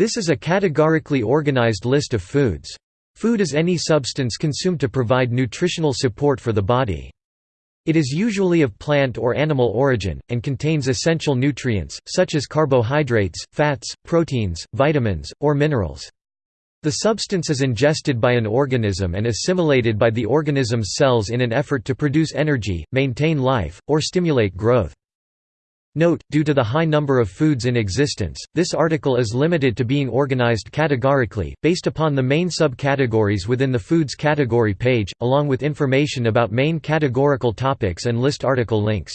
This is a categorically organized list of foods. Food is any substance consumed to provide nutritional support for the body. It is usually of plant or animal origin, and contains essential nutrients, such as carbohydrates, fats, proteins, vitamins, or minerals. The substance is ingested by an organism and assimilated by the organism's cells in an effort to produce energy, maintain life, or stimulate growth. Note, due to the high number of foods in existence, this article is limited to being organized categorically, based upon the main subcategories within the Foods category page, along with information about main categorical topics and list article links.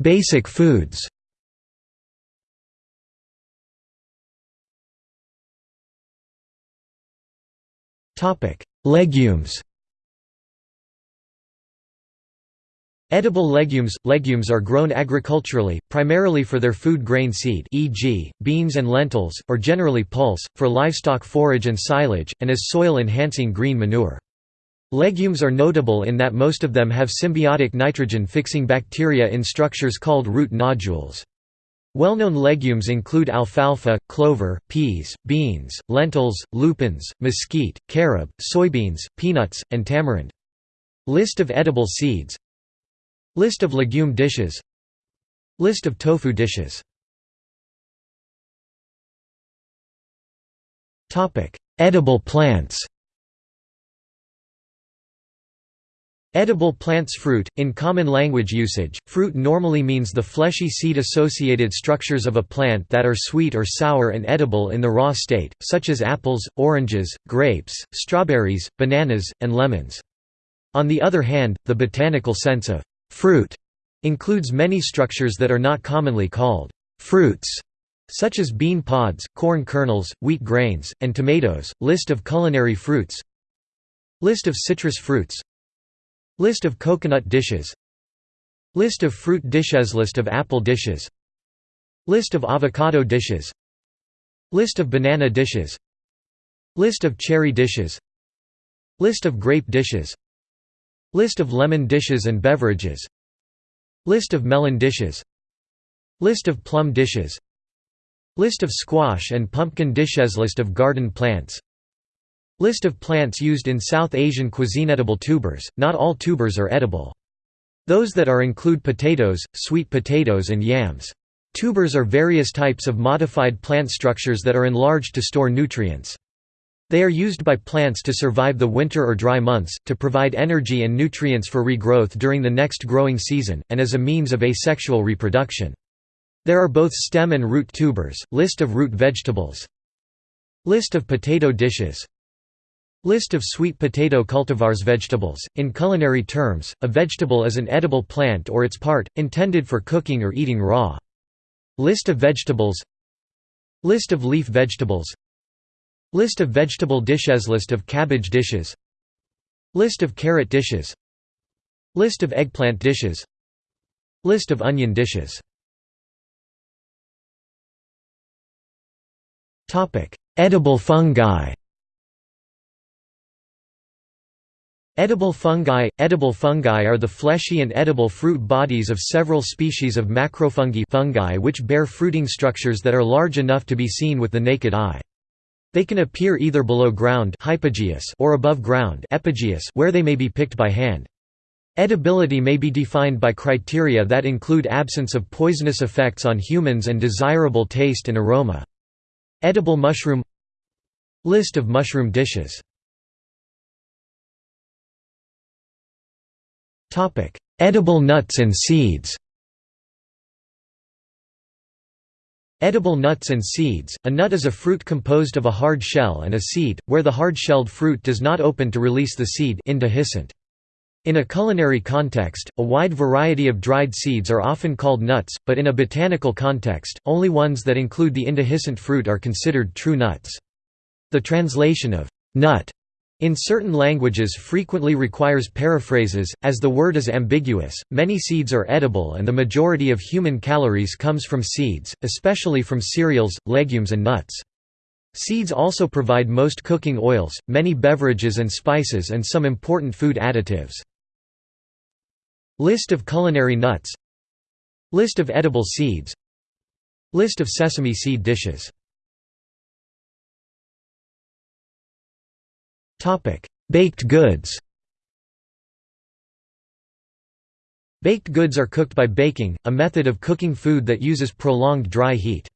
Basic foods Legumes Edible legumes – Legumes are grown agriculturally, primarily for their food grain seed e.g., beans and lentils, or generally pulse, for livestock forage and silage, and as soil-enhancing green manure. Legumes are notable in that most of them have symbiotic nitrogen-fixing bacteria in structures called root nodules. Well-known legumes include alfalfa, clover, peas, beans, lentils, lupins, mesquite, carob, soybeans, peanuts, and tamarind. List of edible seeds List of legume dishes. List of tofu dishes. Edible plants. Edible plants fruit, in common language usage, fruit normally means the fleshy seed-associated structures of a plant that are sweet or sour and edible in the raw state, such as apples, oranges, grapes, strawberries, bananas, and lemons. On the other hand, the botanical sense of Fruit includes many structures that are not commonly called fruits, such as bean pods, corn kernels, wheat grains, and tomatoes. List of culinary fruits List of citrus fruits List of coconut dishes List of fruit dishes List of apple dishes List of avocado dishes List of banana dishes List of cherry dishes List of grape dishes List of lemon dishes and beverages List of melon dishes List of plum dishes List of squash and pumpkin dishes List of garden plants List of plants used in South Asian cuisine Edible tubers, not all tubers are edible. Those that are include potatoes, sweet potatoes and yams. Tubers are various types of modified plant structures that are enlarged to store nutrients. They are used by plants to survive the winter or dry months, to provide energy and nutrients for regrowth during the next growing season, and as a means of asexual reproduction. There are both stem and root tubers. List of root vegetables List of potato dishes List of sweet potato cultivars Vegetables, in culinary terms, a vegetable is an edible plant or its part, intended for cooking or eating raw. List of vegetables List of leaf vegetables List of vegetable dishes. List of cabbage dishes. List of carrot dishes. List of eggplant dishes. List of onion dishes. Edible fungi. Edible fungi – Edible fungi are the fleshy and edible fruit bodies of several species of macrofungi fungi which bear fruiting structures that are large enough to be seen with the naked eye. They can appear either below ground or above ground where they may be picked by hand. Edibility may be defined by criteria that include absence of poisonous effects on humans and desirable taste and aroma. Edible mushroom List of mushroom dishes Edible nuts and seeds Edible nuts and seeds – A nut is a fruit composed of a hard shell and a seed, where the hard-shelled fruit does not open to release the seed. In a culinary context, a wide variety of dried seeds are often called nuts, but in a botanical context, only ones that include the indehiscent fruit are considered true nuts. The translation of «nut» In certain languages frequently requires paraphrases, as the word is ambiguous. Many seeds are edible and the majority of human calories comes from seeds, especially from cereals, legumes and nuts. Seeds also provide most cooking oils, many beverages and spices and some important food additives. List of culinary nuts List of edible seeds List of sesame seed dishes Baked goods Baked goods are cooked by baking, a method of cooking food that uses prolonged dry heat.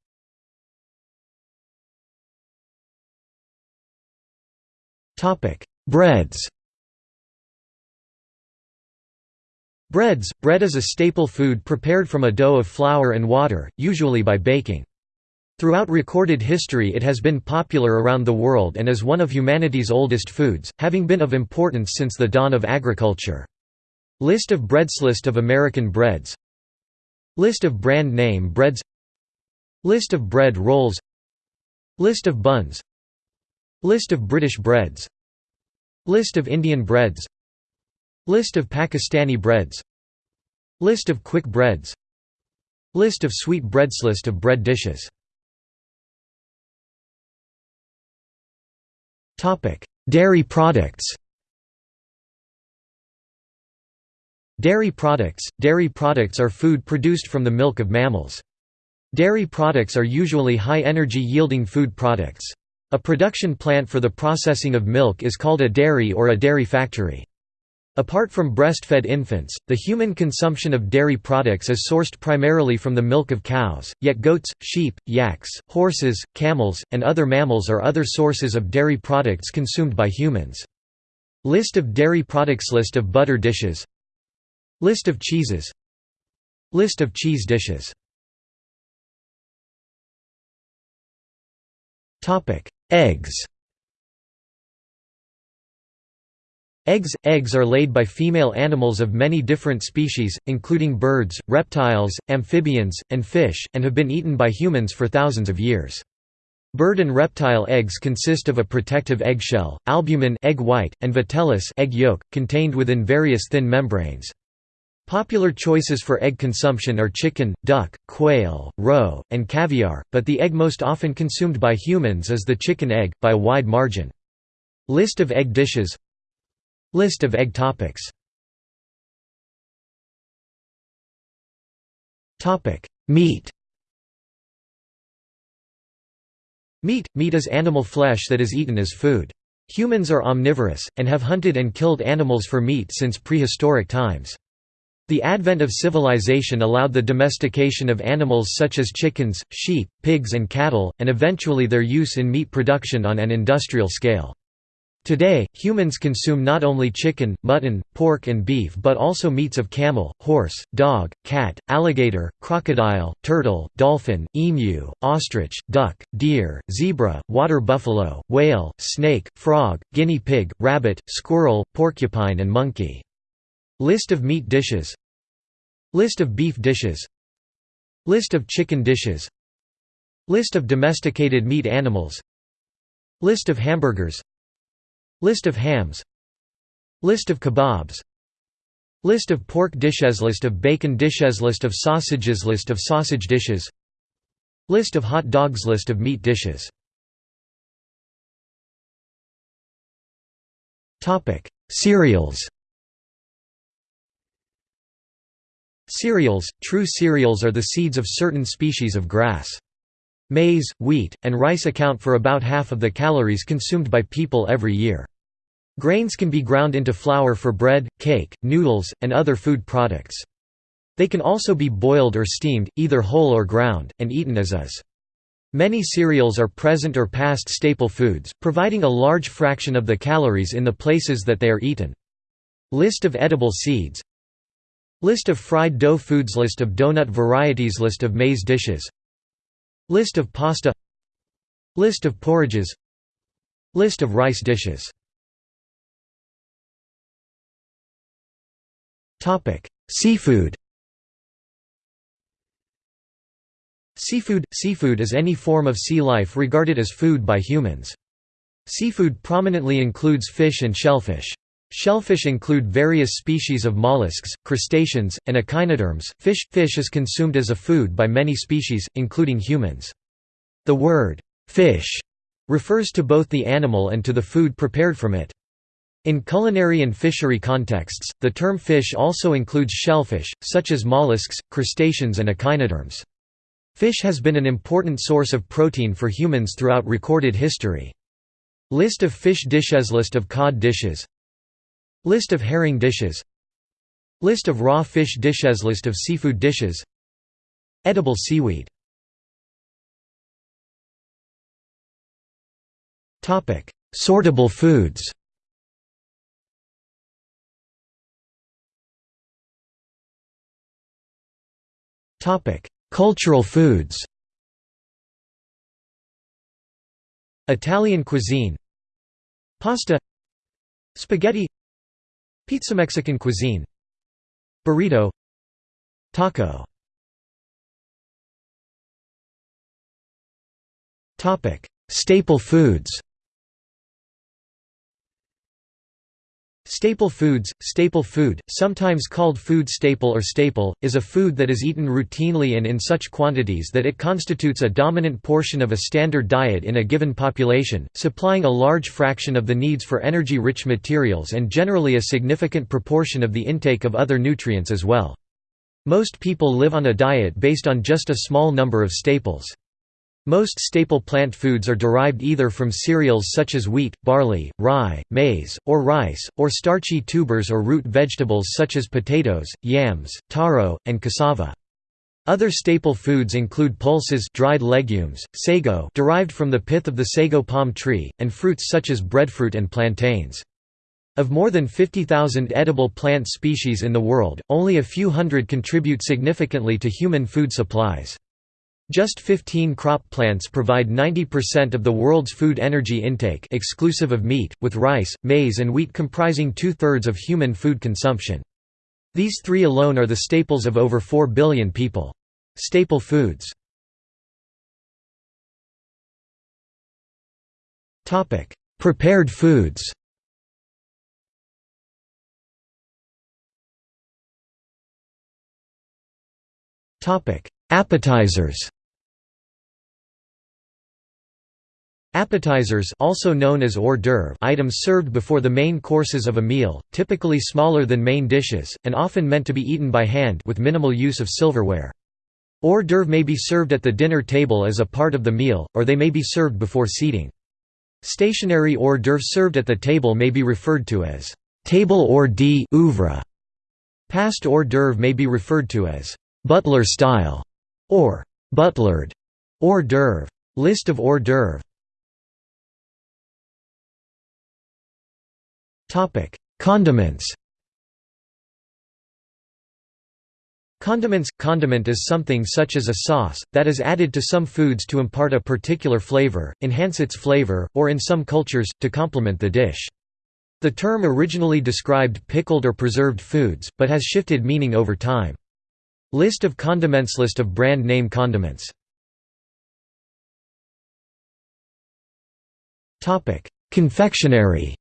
Topic: Breads Breads – Bread is a staple food prepared from a dough of flour and water, usually by baking. Throughout recorded history it has been popular around the world and is one of humanity's oldest foods, having been of importance since the dawn of agriculture. List of breads List of American breads List of brand name breads List of bread rolls List of buns List of British breads List of Indian breads List of Pakistani breads List of quick breads List of sweet breads List of bread dishes Dairy products Dairy products – Dairy products are food produced from the milk of mammals. Dairy products are usually high-energy yielding food products. A production plant for the processing of milk is called a dairy or a dairy factory. Apart from breastfed infants, the human consumption of dairy products is sourced primarily from the milk of cows, yet goats, sheep, yaks, horses, camels, and other mammals are other sources of dairy products consumed by humans. List of dairy products List of butter dishes List of cheeses List of cheese dishes Eggs Eggs – Eggs are laid by female animals of many different species, including birds, reptiles, amphibians, and fish, and have been eaten by humans for thousands of years. Bird and reptile eggs consist of a protective eggshell, albumen egg white, and vitellus egg yolk, contained within various thin membranes. Popular choices for egg consumption are chicken, duck, quail, roe, and caviar, but the egg most often consumed by humans is the chicken egg, by a wide margin. List of egg dishes List of egg topics Meat Meat – Meat is animal flesh that is eaten as food. Humans are omnivorous, and have hunted and killed animals for meat since prehistoric times. The advent of civilization allowed the domestication of animals such as chickens, sheep, pigs and cattle, and eventually their use in meat production on an industrial scale. Today, humans consume not only chicken, mutton, pork and beef but also meats of camel, horse, dog, cat, alligator, crocodile, turtle, dolphin, emu, ostrich, duck, deer, zebra, water buffalo, whale, snake, frog, guinea pig, rabbit, squirrel, porcupine and monkey. List of meat dishes List of beef dishes List of chicken dishes List of domesticated meat animals List of hamburgers List of hams. List of kebabs. List of pork dishes. List of bacon dishes. List of sausages. List of sausage dishes. List of hot dogs. List of meat dishes. Cereals. Cereals – True cereals are the seeds of certain species of grass. Maize, wheat, and rice account for about half of the calories consumed by people every year. Grains can be ground into flour for bread, cake, noodles, and other food products. They can also be boiled or steamed, either whole or ground, and eaten as is. Many cereals are present or past staple foods, providing a large fraction of the calories in the places that they are eaten. List of edible seeds. List of fried dough foods. List of donut varieties. List of maize dishes. List of pasta. List of porridges. List of rice dishes Seafood Seafood – Seafood is any form of sea life regarded as food by humans. Seafood prominently includes fish and shellfish. Shellfish include various species of mollusks, crustaceans, and echinoderms. Fish fish is consumed as a food by many species, including humans. The word fish refers to both the animal and to the food prepared from it. In culinary and fishery contexts, the term fish also includes shellfish, such as mollusks, crustaceans and echinoderms. Fish has been an important source of protein for humans throughout recorded history. List of fish dishes List of cod dishes List of herring dishes List of raw fish dishes List of seafood dishes Edible seaweed Sortable foods Topic: Cultural foods. Italian cuisine. Pasta. Spaghetti. Pizza Mexican cuisine. Burrito. Taco. Topic: Staple foods. Staple foods, staple food, sometimes called food staple or staple, is a food that is eaten routinely and in such quantities that it constitutes a dominant portion of a standard diet in a given population, supplying a large fraction of the needs for energy-rich materials and generally a significant proportion of the intake of other nutrients as well. Most people live on a diet based on just a small number of staples. Most staple plant foods are derived either from cereals such as wheat, barley, rye, maize, or rice, or starchy tubers or root vegetables such as potatoes, yams, taro, and cassava. Other staple foods include pulses dried legumes, sago derived from the pith of the sago palm tree, and fruits such as breadfruit and plantains. Of more than 50,000 edible plant species in the world, only a few hundred contribute significantly to human food supplies. Just 15 crop plants provide 90% of the world's food energy intake exclusive of meat, with rice, maize and wheat comprising two-thirds of human food consumption. These three alone are the staples of over 4 billion people. Staple foods Prepared foods Appetizers Appetizers also known as hors d'oeuvre items served before the main courses of a meal, typically smaller than main dishes, and often meant to be eaten by hand with minimal use of silverware. Hors d'oeuvre may be served at the dinner table as a part of the meal, or they may be served before seating. Stationary hors d'oeuvre served at the table may be referred to as table hors d'oeuvre. Passed hors d'oeuvre may be referred to as butler style or butlered hors d'oeuvre. List of hors d'oeuvre Topic: Condiments. Condiments – Condiment is something such as a sauce, that is added to some foods to impart a particular flavor, enhance its flavor, or in some cultures, to complement the dish. The term originally described pickled or preserved foods, but has shifted meaning over time. List of condiments List of brand name condiments Confectionery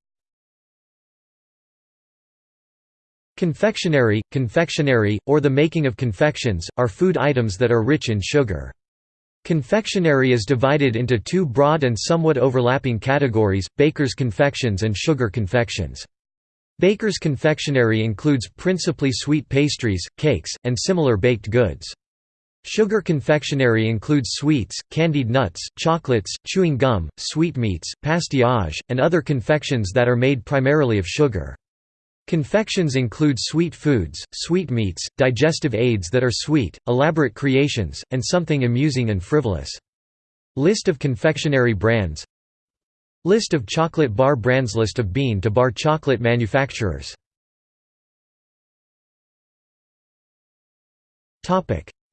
Confectionery, confectionery, or the making of confections, are food items that are rich in sugar. Confectionery is divided into two broad and somewhat overlapping categories, baker's confections and sugar confections. Baker's confectionery includes principally sweet pastries, cakes, and similar baked goods. Sugar confectionery includes sweets, candied nuts, chocolates, chewing gum, sweetmeats, pastillage, and other confections that are made primarily of sugar. Confections include sweet foods, sweetmeats, digestive aids that are sweet, elaborate creations, and something amusing and frivolous. List of confectionery brands. List of chocolate bar brands. List of bean-to-bar chocolate manufacturers.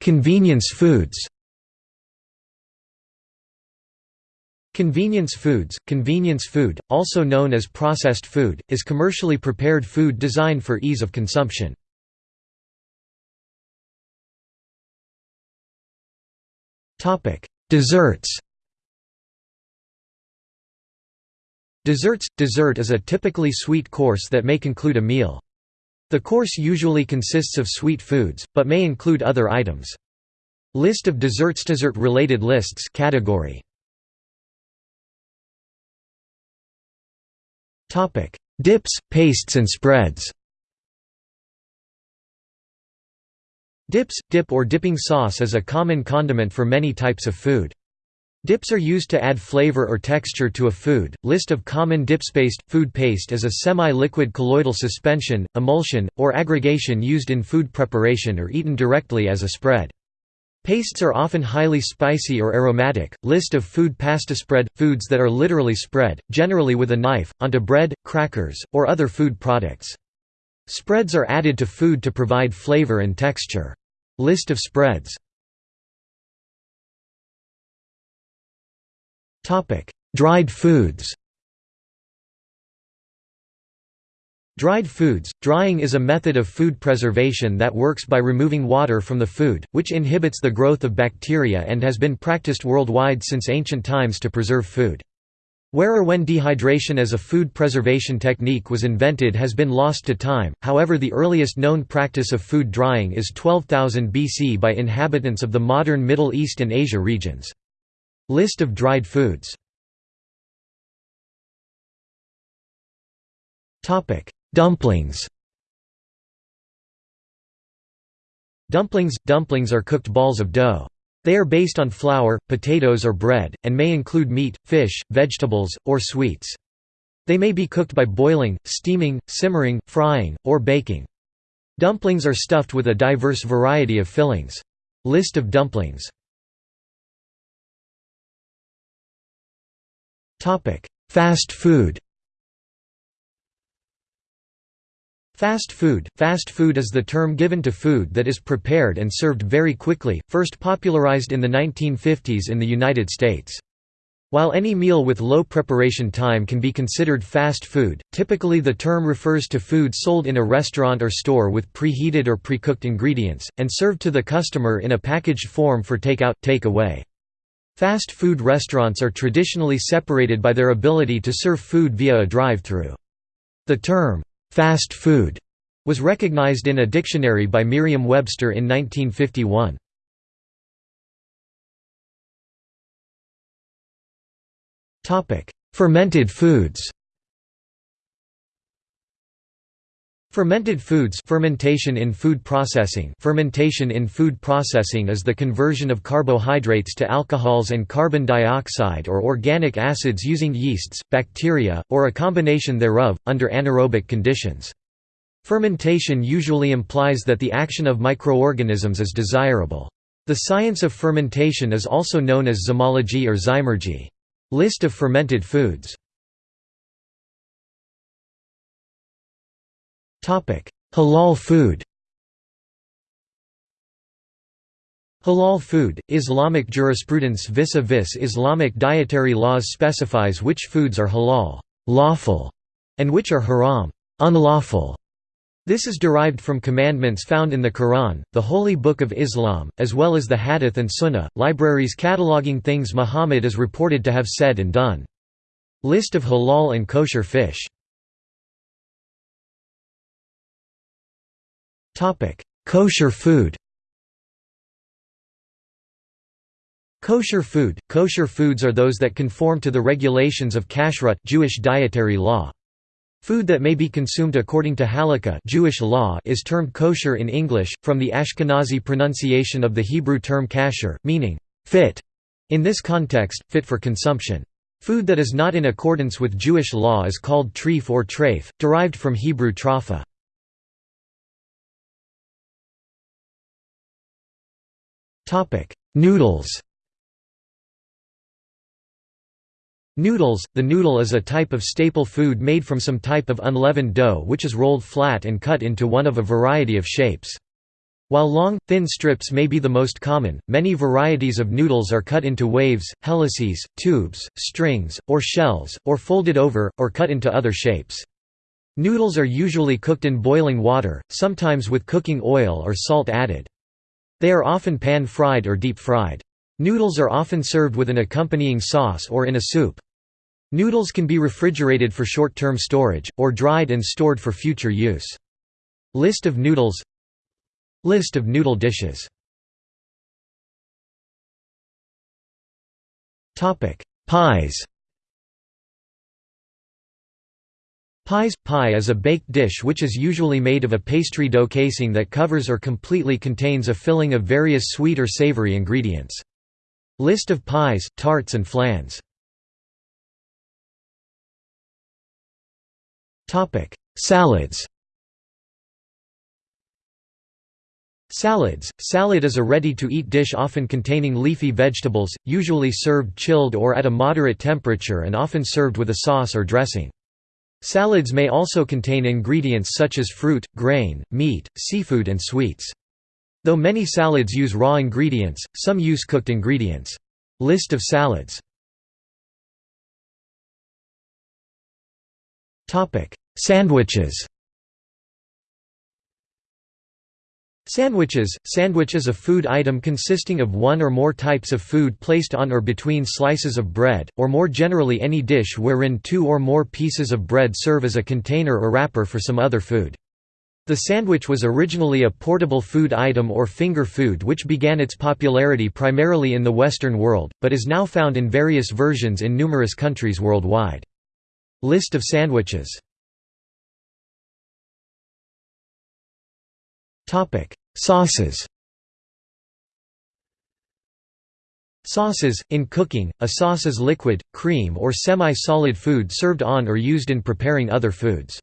Convenience foods Convenience foods, convenience food, also known as processed food, is commercially prepared food designed for ease of consumption. Desserts Desserts – Dessert is a typically sweet course that may conclude a meal. The course usually consists of sweet foods, but may include other items. List of desserts Dessert-related lists category Dips, pastes and spreads Dips, dip or dipping sauce is a common condiment for many types of food. Dips are used to add flavor or texture to a food. List of common dips paste food paste is a semi-liquid colloidal suspension, emulsion, or aggregation used in food preparation or eaten directly as a spread. Pastes are often highly spicy or aromatic. List of food pasta spread foods that are literally spread, generally with a knife, onto bread, crackers, or other food products. Spreads are added to food to provide flavor and texture. List of spreads Topic: Dried foods Dried foods – Drying is a method of food preservation that works by removing water from the food, which inhibits the growth of bacteria and has been practiced worldwide since ancient times to preserve food. Where or when dehydration as a food preservation technique was invented has been lost to time, however the earliest known practice of food drying is 12,000 BC by inhabitants of the modern Middle East and Asia regions. List of dried foods Dumplings Dumplings – Dumplings are cooked balls of dough. They are based on flour, potatoes or bread, and may include meat, fish, vegetables, or sweets. They may be cooked by boiling, steaming, simmering, frying, or baking. Dumplings are stuffed with a diverse variety of fillings. List of dumplings Fast food Fast food – Fast food is the term given to food that is prepared and served very quickly, first popularized in the 1950s in the United States. While any meal with low preparation time can be considered fast food, typically the term refers to food sold in a restaurant or store with preheated or pre-cooked ingredients, and served to the customer in a packaged form for takeout, take-away. Fast food restaurants are traditionally separated by their ability to serve food via a drive-through. The term, Fast food was recognized in a dictionary by Merriam-Webster in 1951. Fermented foods Fermented foods fermentation in food processing fermentation in food processing is the conversion of carbohydrates to alcohols and carbon dioxide or organic acids using yeasts, bacteria, or a combination thereof, under anaerobic conditions. Fermentation usually implies that the action of microorganisms is desirable. The science of fermentation is also known as zymology or zymurgy. List of fermented foods Halal food Halal food, Islamic jurisprudence vis-a-vis -vis Islamic dietary laws specifies which foods are halal lawful", and which are haram unlawful". This is derived from commandments found in the Quran, the Holy Book of Islam, as well as the Hadith and Sunnah, libraries cataloguing things Muhammad is reported to have said and done. List of halal and kosher fish Topic: Kosher food. Kosher food – Kosher foods are those that conform to the regulations of kashrut Jewish dietary law. Food that may be consumed according to halakha Jewish law is termed kosher in English, from the Ashkenazi pronunciation of the Hebrew term kasher, meaning, fit, in this context, fit for consumption. Food that is not in accordance with Jewish law is called treif or treif, derived from Hebrew trafa. Topic: Noodles. Noodles – The noodle is a type of staple food made from some type of unleavened dough which is rolled flat and cut into one of a variety of shapes. While long, thin strips may be the most common, many varieties of noodles are cut into waves, helices, tubes, strings, or shells, or folded over, or cut into other shapes. Noodles are usually cooked in boiling water, sometimes with cooking oil or salt added. They are often pan-fried or deep-fried. Noodles are often served with an accompanying sauce or in a soup. Noodles can be refrigerated for short-term storage, or dried and stored for future use. List of noodles List of noodle dishes Pies Pies – Pie is a baked dish which is usually made of a pastry dough casing that covers or completely contains a filling of various sweet or savory ingredients. List of pies, tarts and flans Salads Salads – Salad is a ready-to-eat dish often containing leafy vegetables, usually served chilled or at a moderate temperature and often served with a sauce or dressing. Salads may also contain ingredients such as fruit, grain, meat, seafood and sweets. Though many salads use raw ingredients, some use cooked ingredients. List of salads Sandwiches Sandwiches – Sandwich is a food item consisting of one or more types of food placed on or between slices of bread, or more generally any dish wherein two or more pieces of bread serve as a container or wrapper for some other food. The sandwich was originally a portable food item or finger food which began its popularity primarily in the Western world, but is now found in various versions in numerous countries worldwide. List of sandwiches Sauces Sauces – In cooking, a sauce is liquid, cream or semi-solid food served on or used in preparing other foods.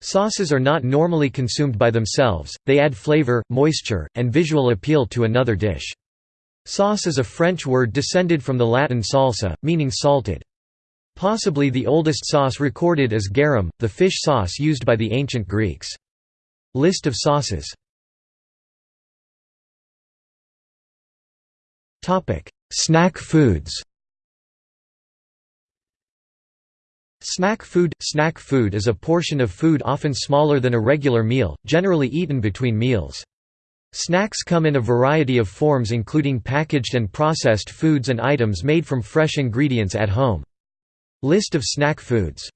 Sauces are not normally consumed by themselves, they add flavor, moisture, and visual appeal to another dish. Sauce is a French word descended from the Latin salsa, meaning salted. Possibly the oldest sauce recorded is garum, the fish sauce used by the ancient Greeks. List of sauces Snack foods Snack food – Snack food is a portion of food often smaller than a regular meal, generally eaten between meals. Snacks come in a variety of forms including packaged and processed foods and items made from fresh ingredients at home. List of snack foods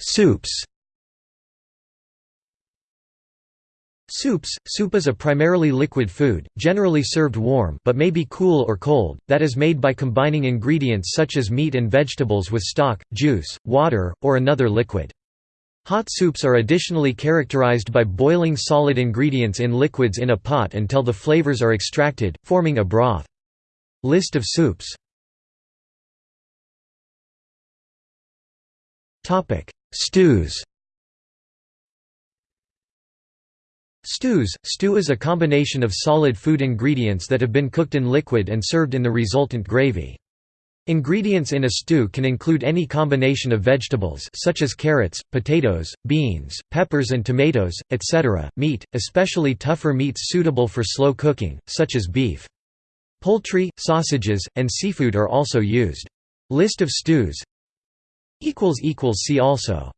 Soups Soups – Soup is a primarily liquid food, generally served warm but may be cool or cold, that is made by combining ingredients such as meat and vegetables with stock, juice, water, or another liquid. Hot soups are additionally characterized by boiling solid ingredients in liquids in a pot until the flavors are extracted, forming a broth. List of soups Stews Stews – Stew is a combination of solid food ingredients that have been cooked in liquid and served in the resultant gravy. Ingredients in a stew can include any combination of vegetables such as carrots, potatoes, beans, peppers and tomatoes, etc., meat, especially tougher meats suitable for slow cooking, such as beef. Poultry, sausages, and seafood are also used. List of stews See also